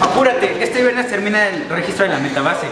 Apúrate, este viernes termina el registro de la metabase.